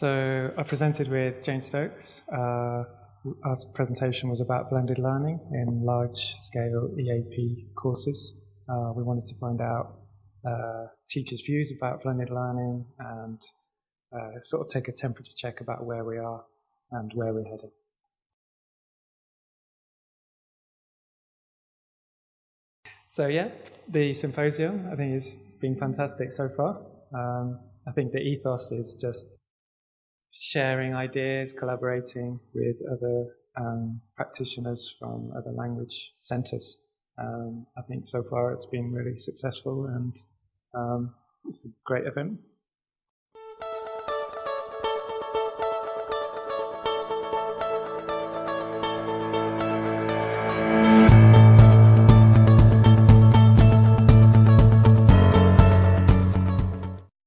So I presented with Jane Stokes. Uh, our presentation was about blended learning in large-scale EAP courses. Uh, we wanted to find out uh, teachers' views about blended learning and uh, sort of take a temperature check about where we are and where we're heading. So yeah, the symposium I think has been fantastic so far. Um, I think the ethos is just sharing ideas, collaborating with other um, practitioners from other language centres. Um, I think so far it's been really successful and um, it's a great event.